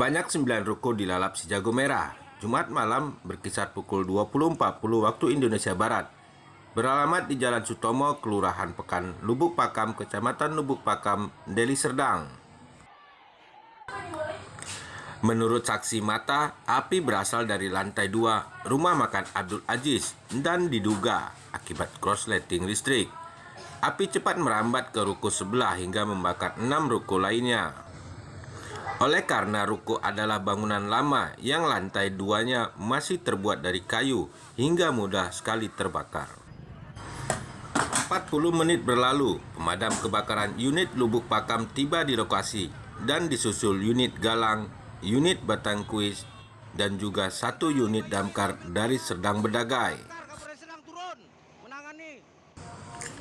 Sebanyak 9 ruko dilalap si jago merah. Jumat malam berkisar pukul 20.40 waktu Indonesia Barat. Beralamat di Jalan Sutomo, Kelurahan Pekan, Lubuk Pakam, Kecamatan Lubuk Pakam, Deli Serdang. Menurut saksi mata, api berasal dari lantai dua rumah makan Abdul Aziz dan diduga akibat korsleting listrik. Api cepat merambat ke ruko sebelah hingga membakar enam ruko lainnya. Oleh karena ruko adalah bangunan lama yang lantai duanya masih terbuat dari kayu hingga mudah sekali terbakar. 40 menit berlalu, pemadam kebakaran unit Lubuk Pakam tiba di lokasi dan disusul unit Galang, unit Batang Kuis, dan juga satu unit damkar dari Serdang Bedagai.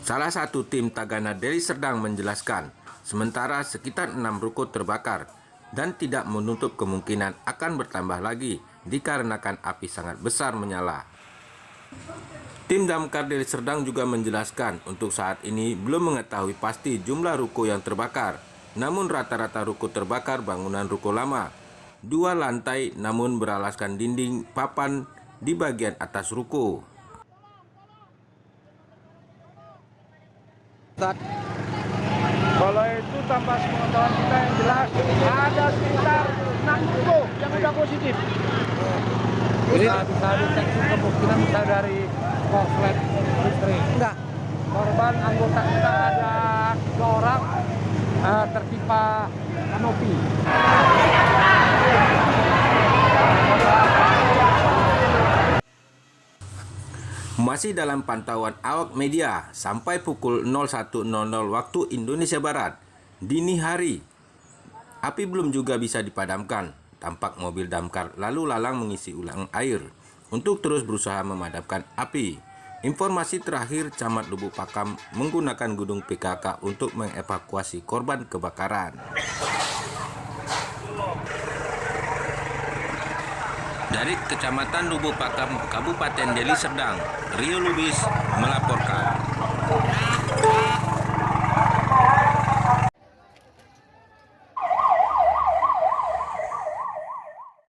Salah satu tim Tagana dari Serdang menjelaskan, sementara sekitar enam ruko terbakar dan tidak menutup kemungkinan akan bertambah lagi dikarenakan api sangat besar menyala. Tim Damkar dari Serdang juga menjelaskan untuk saat ini belum mengetahui pasti jumlah ruko yang terbakar. Namun rata-rata ruko terbakar bangunan ruko lama. Dua lantai namun beralaskan dinding papan di bagian atas ruko. Kalau itu tanpa sepengetahuan kita yang jelas ada sekitar 6 ruko yang sudah positif. Bisa bisa dicek kemungkinan bisa dari korslet listrik. Enggak. Korban anggota kita ada tiga orang uh, tertimpa kanopi. Masih dalam pantauan awak media sampai pukul 01.00 waktu Indonesia Barat dini hari. Api belum juga bisa dipadamkan. Tampak mobil damkar lalu lalang mengisi ulang air untuk terus berusaha memadamkan api. Informasi terakhir Camat Lubuk Pakam menggunakan gedung PKK untuk mengevakuasi korban kebakaran. Dari Kecamatan Lubuk Pakam, Kabupaten Deli Serdang, Rio Lubis melaporkan.